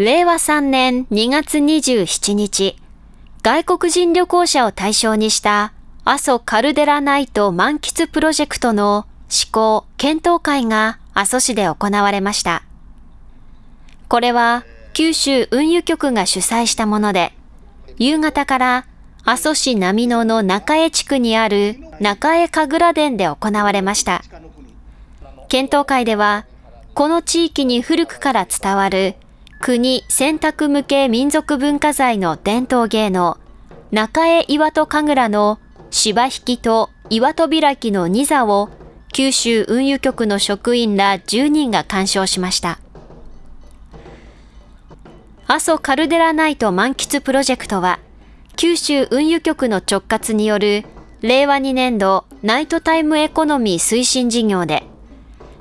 令和3年2月27日、外国人旅行者を対象にした阿蘇カルデラナイト満喫プロジェクトの施行検討会が阿蘇市で行われました。これは九州運輸局が主催したもので、夕方から阿蘇市並野の中江地区にある中江神楽殿で行われました。検討会では、この地域に古くから伝わる国選択無形民族文化財の伝統芸能、中江岩戸神楽の芝引きと岩戸開きの2座を九州運輸局の職員ら10人が鑑賞しました。阿蘇カルデラナイト満喫プロジェクトは、九州運輸局の直轄による令和2年度ナイトタイムエコノミー推進事業で、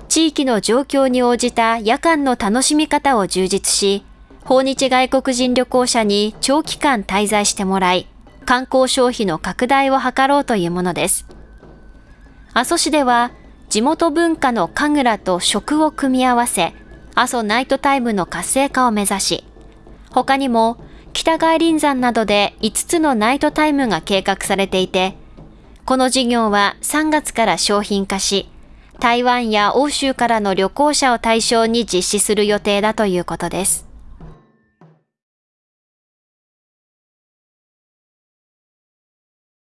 地域の状況に応じた夜間の楽しみ方を充実し、訪日外国人旅行者に長期間滞在してもらい、観光消費の拡大を図ろうというものです。阿蘇市では、地元文化の神楽と食を組み合わせ、阿蘇ナイトタイムの活性化を目指し、他にも北外林山などで5つのナイトタイムが計画されていて、この事業は3月から商品化し、台湾や欧州からの旅行者を対象に実施する予定だということです。